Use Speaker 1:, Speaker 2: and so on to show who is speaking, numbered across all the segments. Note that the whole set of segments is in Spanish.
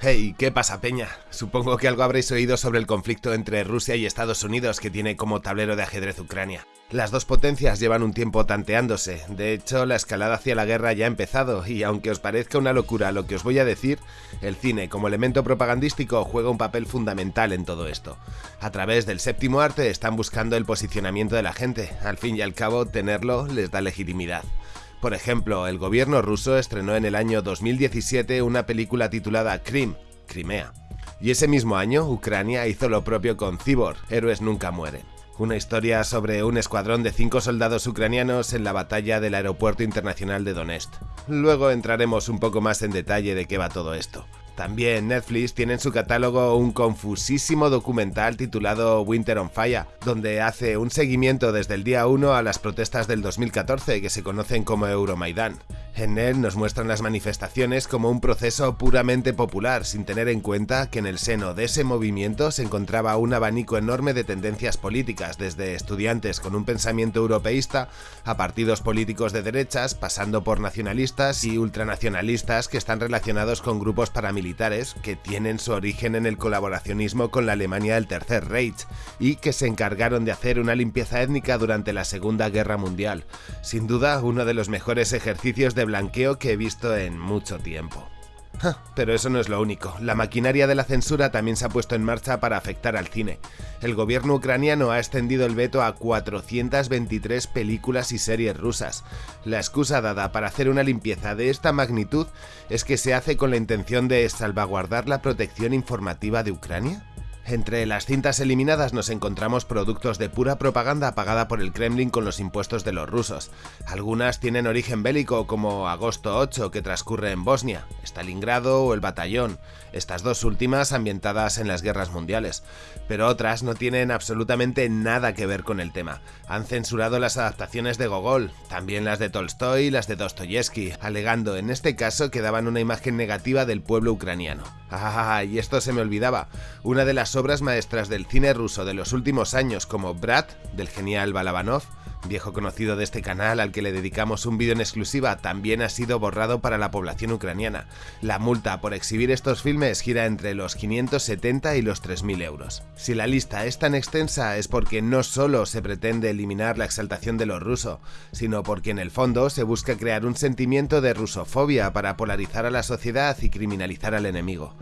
Speaker 1: Hey, ¿qué pasa, Peña? Supongo que algo habréis oído sobre el conflicto entre Rusia y Estados Unidos que tiene como tablero de ajedrez Ucrania. Las dos potencias llevan un tiempo tanteándose, de hecho la escalada hacia la guerra ya ha empezado y aunque os parezca una locura lo que os voy a decir, el cine como elemento propagandístico juega un papel fundamental en todo esto. A través del séptimo arte están buscando el posicionamiento de la gente, al fin y al cabo tenerlo les da legitimidad. Por ejemplo, el gobierno ruso estrenó en el año 2017 una película titulada Krim, Crimea. Y ese mismo año, Ucrania hizo lo propio con Cibor, Héroes Nunca Mueren. Una historia sobre un escuadrón de cinco soldados ucranianos en la batalla del aeropuerto internacional de Donetsk. Luego entraremos un poco más en detalle de qué va todo esto. También Netflix tiene en su catálogo un confusísimo documental titulado Winter on Fire, donde hace un seguimiento desde el día 1 a las protestas del 2014 que se conocen como Euromaidan. En él nos muestran las manifestaciones como un proceso puramente popular, sin tener en cuenta que en el seno de ese movimiento se encontraba un abanico enorme de tendencias políticas, desde estudiantes con un pensamiento europeísta a partidos políticos de derechas, pasando por nacionalistas y ultranacionalistas que están relacionados con grupos paramilitares que tienen su origen en el colaboracionismo con la Alemania del Tercer Reich y que se encargaron de hacer una limpieza étnica durante la Segunda Guerra Mundial. Sin duda, uno de los mejores ejercicios de blanqueo que he visto en mucho tiempo. Pero eso no es lo único. La maquinaria de la censura también se ha puesto en marcha para afectar al cine. El gobierno ucraniano ha extendido el veto a 423 películas y series rusas. La excusa dada para hacer una limpieza de esta magnitud es que se hace con la intención de salvaguardar la protección informativa de Ucrania. Entre las cintas eliminadas nos encontramos productos de pura propaganda pagada por el Kremlin con los impuestos de los rusos. Algunas tienen origen bélico como Agosto 8 que transcurre en Bosnia, Stalingrado o el Batallón, estas dos últimas ambientadas en las guerras mundiales. Pero otras no tienen absolutamente nada que ver con el tema. Han censurado las adaptaciones de Gogol, también las de Tolstoy y las de Dostoyevsky, alegando en este caso que daban una imagen negativa del pueblo ucraniano. Y esto se me olvidaba. Una de las obras maestras del cine ruso de los últimos años como Brat, del genial Balabanov, viejo conocido de este canal al que le dedicamos un vídeo en exclusiva, también ha sido borrado para la población ucraniana. La multa por exhibir estos filmes gira entre los 570 y los 3.000 euros. Si la lista es tan extensa es porque no solo se pretende eliminar la exaltación de lo ruso, sino porque en el fondo se busca crear un sentimiento de rusofobia para polarizar a la sociedad y criminalizar al enemigo.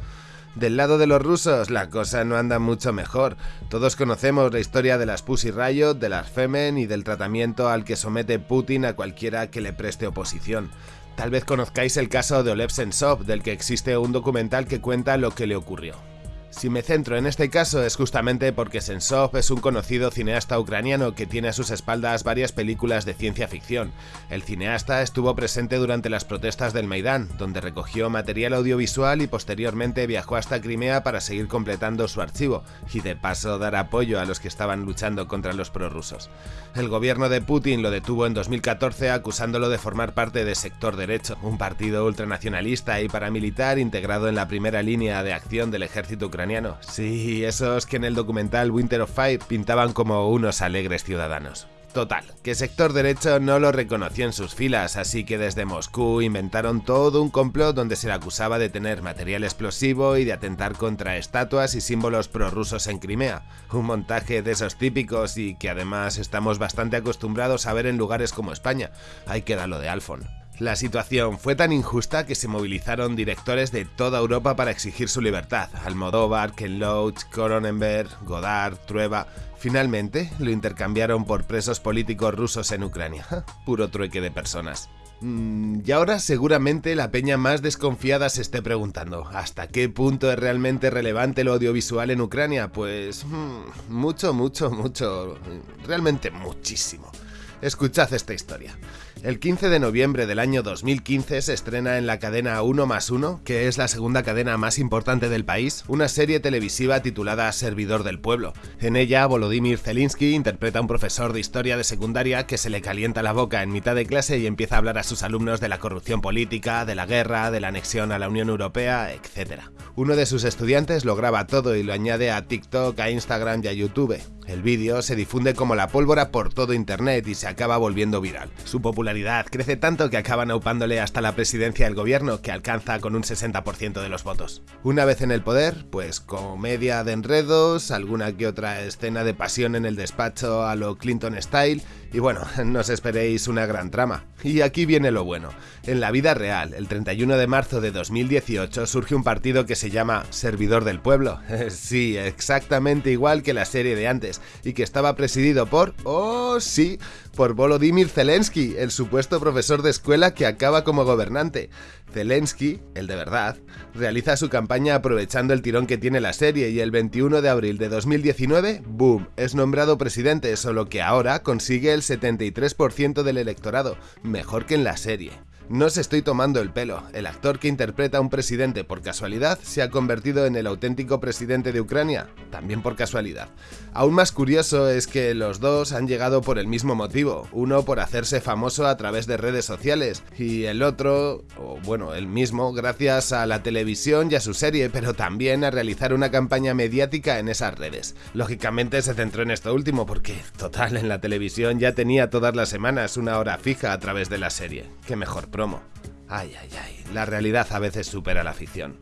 Speaker 1: Del lado de los rusos, la cosa no anda mucho mejor. Todos conocemos la historia de las Pussy Riot, de las Femen y del tratamiento al que somete Putin a cualquiera que le preste oposición. Tal vez conozcáis el caso de Olev Sensov, del que existe un documental que cuenta lo que le ocurrió. Si me centro en este caso es justamente porque Sensov es un conocido cineasta ucraniano que tiene a sus espaldas varias películas de ciencia ficción. El cineasta estuvo presente durante las protestas del Maidán, donde recogió material audiovisual y posteriormente viajó hasta Crimea para seguir completando su archivo y de paso dar apoyo a los que estaban luchando contra los prorrusos. El gobierno de Putin lo detuvo en 2014 acusándolo de formar parte de Sector Derecho, un partido ultranacionalista y paramilitar integrado en la primera línea de acción del ejército ucraniano Sí, esos que en el documental Winter of Fire pintaban como unos alegres ciudadanos. Total, que sector derecho no lo reconoció en sus filas, así que desde Moscú inventaron todo un complot donde se le acusaba de tener material explosivo y de atentar contra estatuas y símbolos prorrusos en Crimea. Un montaje de esos típicos y que además estamos bastante acostumbrados a ver en lugares como España. Hay que darlo de Alfon. La situación fue tan injusta que se movilizaron directores de toda Europa para exigir su libertad. Almodóvar, Ken Loach, Cronenberg, Godard, Trueba... Finalmente lo intercambiaron por presos políticos rusos en Ucrania. Puro trueque de personas. Mm, y ahora seguramente la peña más desconfiada se esté preguntando, ¿hasta qué punto es realmente relevante lo audiovisual en Ucrania? Pues mm, mucho, mucho, mucho, realmente muchísimo. Escuchad esta historia. El 15 de noviembre del año 2015 se estrena en la cadena 1 más 1, que es la segunda cadena más importante del país, una serie televisiva titulada Servidor del Pueblo. En ella, Volodymyr Zelensky interpreta a un profesor de historia de secundaria que se le calienta la boca en mitad de clase y empieza a hablar a sus alumnos de la corrupción política, de la guerra, de la anexión a la Unión Europea, etc. Uno de sus estudiantes lo graba todo y lo añade a TikTok, a Instagram y a YouTube. El vídeo se difunde como la pólvora por todo internet y se acaba volviendo viral. Su popularidad crece tanto que acaban aupándole hasta la presidencia del gobierno, que alcanza con un 60% de los votos. Una vez en el poder, pues comedia de enredos, alguna que otra escena de pasión en el despacho a lo Clinton Style, y bueno, no os esperéis una gran trama. Y aquí viene lo bueno. En la vida real, el 31 de marzo de 2018 surge un partido que se llama Servidor del Pueblo. sí, exactamente igual que la serie de antes, y que estaba presidido por, oh sí, por Volodymyr Zelensky, el supuesto profesor de escuela que acaba como gobernante. Zelensky, el de verdad, realiza su campaña aprovechando el tirón que tiene la serie y el 21 de abril de 2019, boom, es nombrado presidente, solo que ahora consigue el 73% del electorado, mejor que en la serie. No se estoy tomando el pelo, el actor que interpreta a un presidente por casualidad se ha convertido en el auténtico presidente de Ucrania, también por casualidad. Aún más curioso es que los dos han llegado por el mismo motivo, uno por hacerse famoso a través de redes sociales y el otro, o bueno, el mismo, gracias a la televisión y a su serie, pero también a realizar una campaña mediática en esas redes. Lógicamente se centró en esto último porque, total, en la televisión ya tenía todas las semanas una hora fija a través de la serie. Qué mejor promo. Ay, ay, ay, la realidad a veces supera la ficción.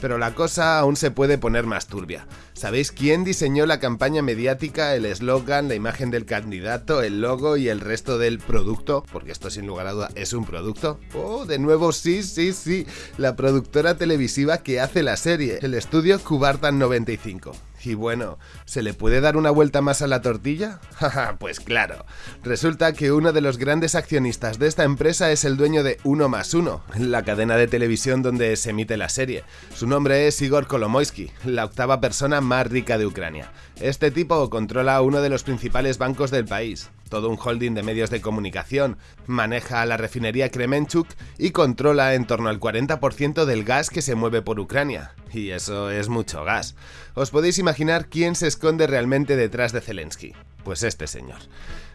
Speaker 1: Pero la cosa aún se puede poner más turbia. ¿Sabéis quién diseñó la campaña mediática, el eslogan, la imagen del candidato, el logo y el resto del producto? Porque esto sin lugar a duda es un producto. Oh, de nuevo sí, sí, sí. La productora televisiva que hace la serie, el estudio Cubartan 95. Y bueno, ¿se le puede dar una vuelta más a la tortilla? pues claro. Resulta que uno de los grandes accionistas de esta empresa es el dueño de Uno más Uno, la cadena de televisión donde se emite la serie. Su nombre es Igor Kolomoisky, la octava persona más rica de Ucrania. Este tipo controla uno de los principales bancos del país, todo un holding de medios de comunicación, maneja la refinería Kremenchuk y controla en torno al 40% del gas que se mueve por Ucrania. Y eso es mucho gas. Os podéis imaginar quién se esconde realmente detrás de Zelensky. Pues este señor.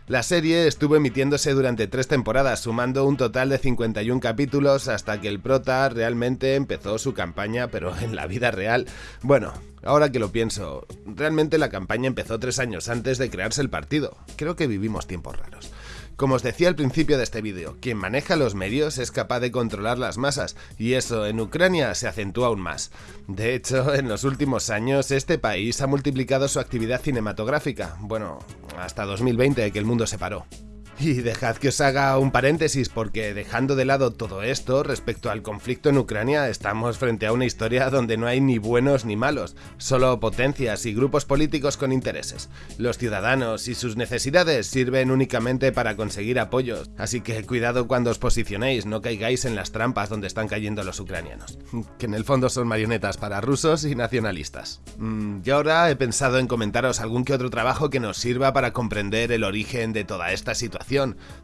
Speaker 1: La serie estuvo emitiéndose durante tres temporadas, sumando un total de 51 capítulos hasta que el prota realmente empezó su campaña, pero en la vida real. Bueno, ahora que lo pienso, realmente la campaña empezó tres años antes de crearse el partido. Creo que vivimos tiempos raros. Como os decía al principio de este vídeo, quien maneja los medios es capaz de controlar las masas, y eso en Ucrania se acentúa aún más. De hecho, en los últimos años este país ha multiplicado su actividad cinematográfica, bueno, hasta 2020 que el mundo se paró. Y dejad que os haga un paréntesis porque dejando de lado todo esto, respecto al conflicto en Ucrania, estamos frente a una historia donde no hay ni buenos ni malos, solo potencias y grupos políticos con intereses. Los ciudadanos y sus necesidades sirven únicamente para conseguir apoyos, así que cuidado cuando os posicionéis, no caigáis en las trampas donde están cayendo los ucranianos, que en el fondo son marionetas para rusos y nacionalistas. Mm, yo ahora he pensado en comentaros algún que otro trabajo que nos sirva para comprender el origen de toda esta situación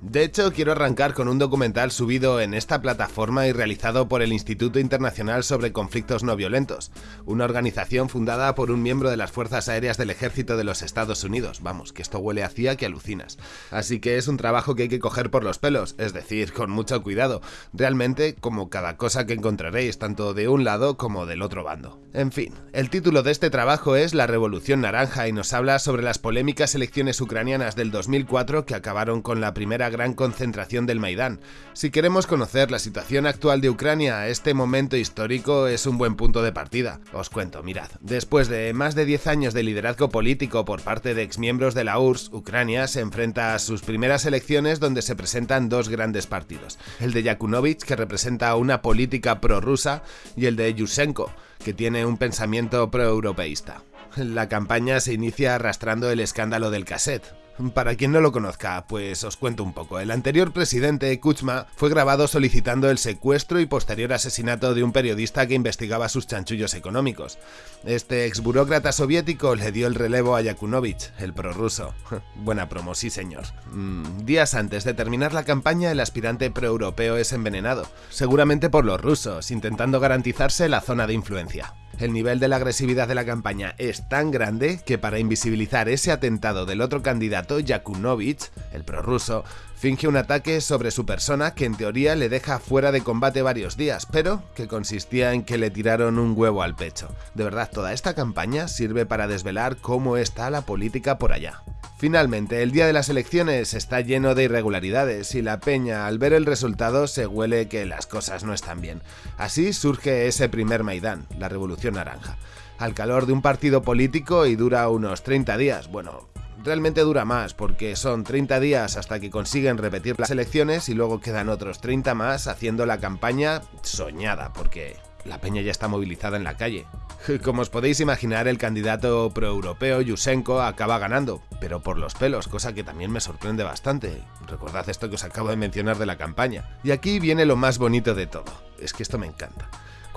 Speaker 1: de hecho, quiero arrancar con un documental subido en esta plataforma y realizado por el Instituto Internacional sobre Conflictos No Violentos, una organización fundada por un miembro de las Fuerzas Aéreas del Ejército de los Estados Unidos. Vamos, que esto huele a CIA que alucinas. Así que es un trabajo que hay que coger por los pelos, es decir, con mucho cuidado, realmente como cada cosa que encontraréis, tanto de un lado como del otro bando. En fin, el título de este trabajo es La Revolución Naranja y nos habla sobre las polémicas elecciones ucranianas del 2004 que acabaron con la primera gran concentración del Maidán. Si queremos conocer la situación actual de Ucrania, este momento histórico es un buen punto de partida. Os cuento, mirad, después de más de 10 años de liderazgo político por parte de exmiembros de la URSS, Ucrania se enfrenta a sus primeras elecciones donde se presentan dos grandes partidos, el de Yakunovich, que representa una política prorrusa, y el de Yushchenko, que tiene un pensamiento proeuropeísta. La campaña se inicia arrastrando el escándalo del cassette, para quien no lo conozca, pues os cuento un poco. El anterior presidente, Kuchma, fue grabado solicitando el secuestro y posterior asesinato de un periodista que investigaba sus chanchullos económicos. Este ex burócrata soviético le dio el relevo a Yakunovich, el prorruso. Buena promo, sí señor. Mm, días antes de terminar la campaña, el aspirante proeuropeo es envenenado, seguramente por los rusos, intentando garantizarse la zona de influencia. El nivel de la agresividad de la campaña es tan grande que para invisibilizar ese atentado del otro candidato, Yakunovich, el prorruso, Finge un ataque sobre su persona que en teoría le deja fuera de combate varios días, pero que consistía en que le tiraron un huevo al pecho. De verdad, toda esta campaña sirve para desvelar cómo está la política por allá. Finalmente, el día de las elecciones está lleno de irregularidades y la peña al ver el resultado se huele que las cosas no están bien. Así surge ese primer Maidán, la Revolución Naranja, al calor de un partido político y dura unos 30 días, bueno, realmente dura más porque son 30 días hasta que consiguen repetir las elecciones y luego quedan otros 30 más haciendo la campaña soñada porque la peña ya está movilizada en la calle. Como os podéis imaginar, el candidato proeuropeo Yusenko acaba ganando, pero por los pelos, cosa que también me sorprende bastante. Recordad esto que os acabo de mencionar de la campaña. Y aquí viene lo más bonito de todo. Es que esto me encanta.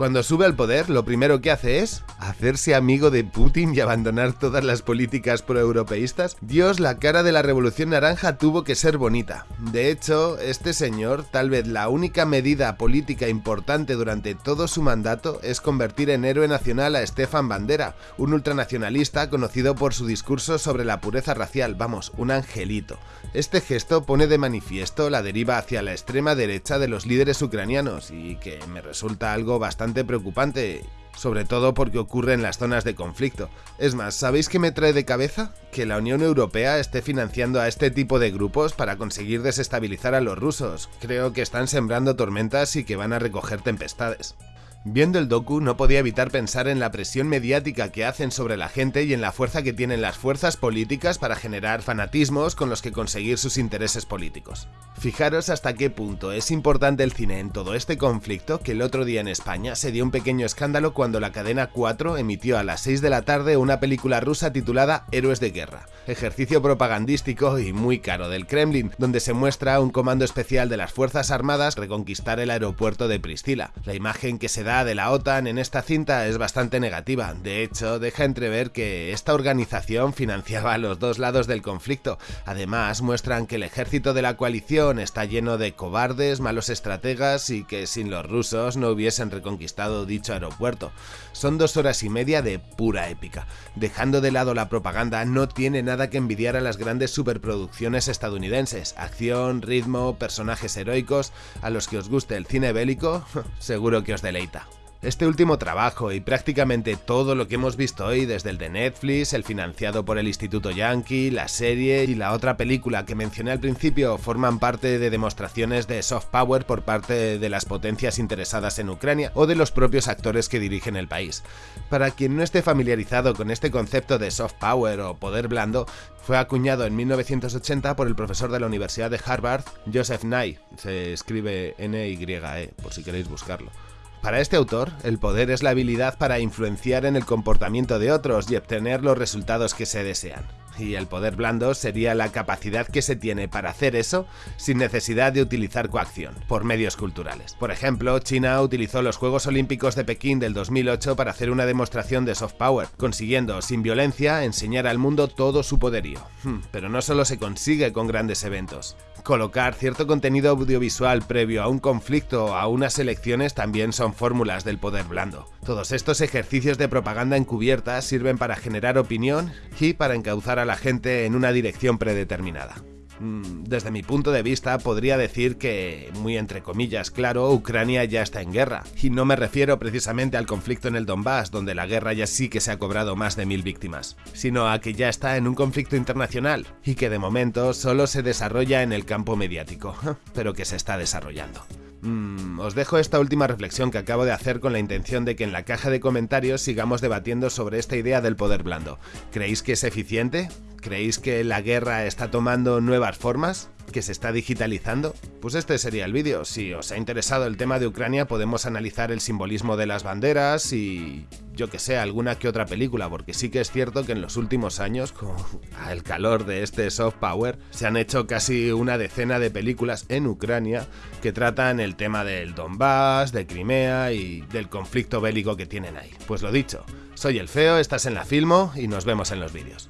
Speaker 1: Cuando sube al poder, lo primero que hace es hacerse amigo de Putin y abandonar todas las políticas proeuropeístas. Dios, la cara de la Revolución Naranja tuvo que ser bonita. De hecho, este señor, tal vez la única medida política importante durante todo su mandato es convertir en héroe nacional a Stefan Bandera, un ultranacionalista conocido por su discurso sobre la pureza racial, vamos, un angelito. Este gesto pone de manifiesto la deriva hacia la extrema derecha de los líderes ucranianos y que me resulta algo bastante preocupante, sobre todo porque ocurre en las zonas de conflicto. Es más, ¿sabéis qué me trae de cabeza? Que la Unión Europea esté financiando a este tipo de grupos para conseguir desestabilizar a los rusos. Creo que están sembrando tormentas y que van a recoger tempestades. Viendo el docu no podía evitar pensar en la presión mediática que hacen sobre la gente y en la fuerza que tienen las fuerzas políticas para generar fanatismos con los que conseguir sus intereses políticos. Fijaros hasta qué punto es importante el cine en todo este conflicto que el otro día en España se dio un pequeño escándalo cuando la cadena 4 emitió a las 6 de la tarde una película rusa titulada Héroes de Guerra, ejercicio propagandístico y muy caro del Kremlin, donde se muestra un comando especial de las Fuerzas Armadas reconquistar el aeropuerto de Pristila. La imagen que se da de la OTAN en esta cinta es bastante negativa, de hecho deja entrever que esta organización financiaba a los dos lados del conflicto, además muestran que el ejército de la coalición está lleno de cobardes, malos estrategas y que sin los rusos no hubiesen reconquistado dicho aeropuerto. Son dos horas y media de pura épica. Dejando de lado la propaganda, no tiene nada que envidiar a las grandes superproducciones estadounidenses, acción, ritmo, personajes heroicos, a los que os guste el cine bélico, seguro que os deleita. Este último trabajo y prácticamente todo lo que hemos visto hoy, desde el de Netflix, el financiado por el Instituto Yankee, la serie y la otra película que mencioné al principio, forman parte de demostraciones de soft power por parte de las potencias interesadas en Ucrania o de los propios actores que dirigen el país. Para quien no esté familiarizado con este concepto de soft power o poder blando, fue acuñado en 1980 por el profesor de la Universidad de Harvard, Joseph Nye, se escribe N-Y-E, por si queréis buscarlo. Para este autor, el poder es la habilidad para influenciar en el comportamiento de otros y obtener los resultados que se desean. Y el poder blando sería la capacidad que se tiene para hacer eso sin necesidad de utilizar coacción, por medios culturales. Por ejemplo, China utilizó los Juegos Olímpicos de Pekín del 2008 para hacer una demostración de soft power, consiguiendo, sin violencia, enseñar al mundo todo su poderío. Hmm, pero no solo se consigue con grandes eventos. Colocar cierto contenido audiovisual previo a un conflicto o a unas elecciones también son fórmulas del poder blando. Todos estos ejercicios de propaganda encubierta sirven para generar opinión y para encauzar la gente en una dirección predeterminada. Mm, desde mi punto de vista podría decir que, muy entre comillas, claro, Ucrania ya está en guerra. Y no me refiero precisamente al conflicto en el Donbass, donde la guerra ya sí que se ha cobrado más de mil víctimas, sino a que ya está en un conflicto internacional y que de momento solo se desarrolla en el campo mediático, pero que se está desarrollando. Mm, os dejo esta última reflexión que acabo de hacer con la intención de que en la caja de comentarios sigamos debatiendo sobre esta idea del poder blando. ¿Creéis que es eficiente? ¿Creéis que la guerra está tomando nuevas formas? ¿Que se está digitalizando? Pues este sería el vídeo. Si os ha interesado el tema de Ucrania podemos analizar el simbolismo de las banderas y yo que sé, alguna que otra película, porque sí que es cierto que en los últimos años, con el calor de este soft power, se han hecho casi una decena de películas en Ucrania que tratan el tema del Donbass, de Crimea y del conflicto bélico que tienen ahí. Pues lo dicho, soy el Feo, estás en la Filmo y nos vemos en los vídeos.